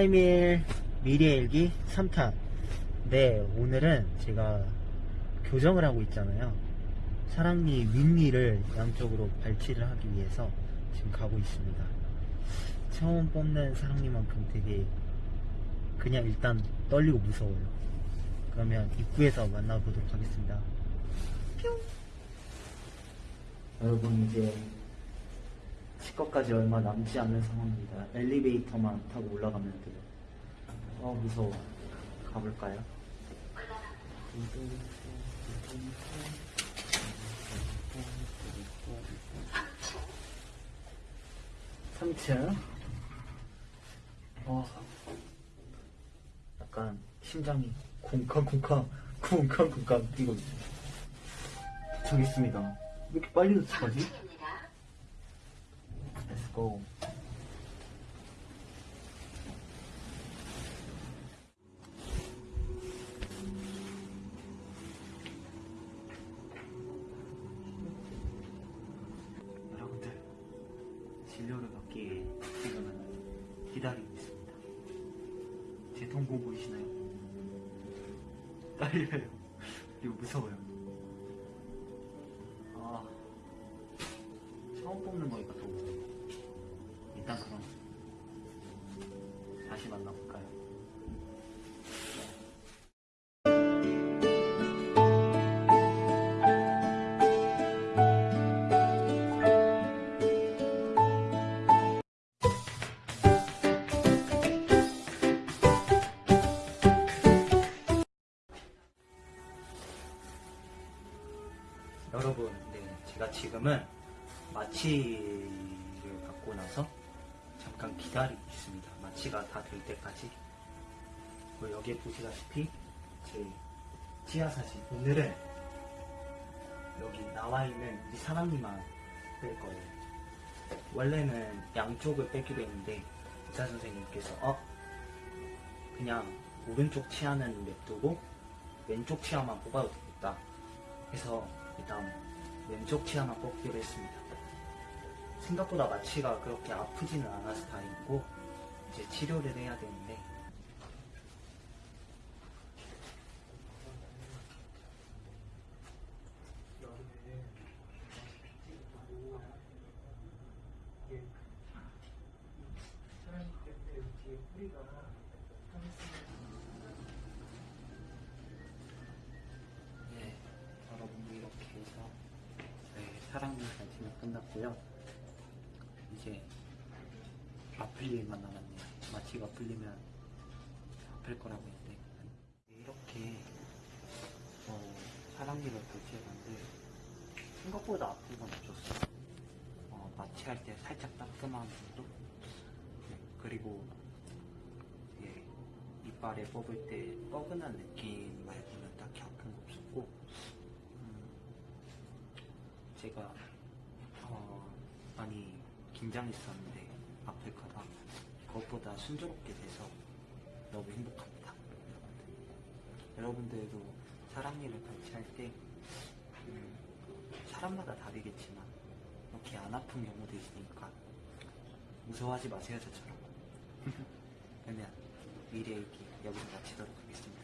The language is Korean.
하이밀 미래 일기 3탄 네 오늘은 제가 교정을 하고 있잖아요. 사랑니 윗니를 양쪽으로 발치를 하기 위해서 지금 가고 있습니다. 처음 뽑는 사랑니만큼 되게 그냥 일단 떨리고 무서워요. 그러면 입구에서 만나보도록 하겠습니다. 뿅! 여러분 이제 치과까지 얼마 남지 않은 상황입니다. 엘리베이터만 타고 올라가면 돼요. 어 무서워. 가볼까요? 3층. 어. 약간 심장이 쿵쾅쿵쾅 쿵쾅쿵쾅 뛰고 있어요. 도착했습니다. 왜 이렇게 빨리 도착하지? Go. 여러분들 진료를 받기 지금은 기다리고 있습니다. 제 동공 보이시나요? 떨려요. 그리고 무서워요. 아. 처음 뽑는 거니까 여러분, 네, 제가 지금은 마취를 받고 나서 잠깐 기다리고 있습니다. 마취가 다 될 때까지. 그리고 여기에 보시다시피 제 치아 사진. 오늘은 여기 나와 있는 이 사람님만 뺄 거예요. 원래는 양쪽을 빼기로 했는데 의사 선생님께서 어 그냥 오른쪽 치아는 냅두고 왼쪽 치아만 뽑아도 되겠다. 해서 일단 왼쪽 치아만 뽑기로 했습니다. 생각보다 마취가 그렇게 아프지는 않아서 다행이고 이제 치료를 해야 되는데 네, 사랑니 잔치는 끝났고요. 이제 아플 일만 남았네요. 마취가 풀리면 아플 거라고 했는데 이렇게 어, 사랑니를 발치해봤는데 생각보다 아픈 건 없었어요. 어, 마취할 때 살짝 따끔한 정도? 네, 그리고 예, 이빨에 뽑을 때 뻐근한 느낌 말고는 딱히 아픈 거 없었고 음, 제가 어, 많이 긴장했었는데 아플까봐 그것보다 순조롭게 돼서 너무 행복합니다. 여러분들. 여러분들도 사랑니를 발치할 때 음, 사람마다 다르겠지만 이렇게 안 아픈 경우도 있으니까 무서워하지 마세요 저처럼. 그러면 미래 얘기 여기서 마치도록 하겠습니다.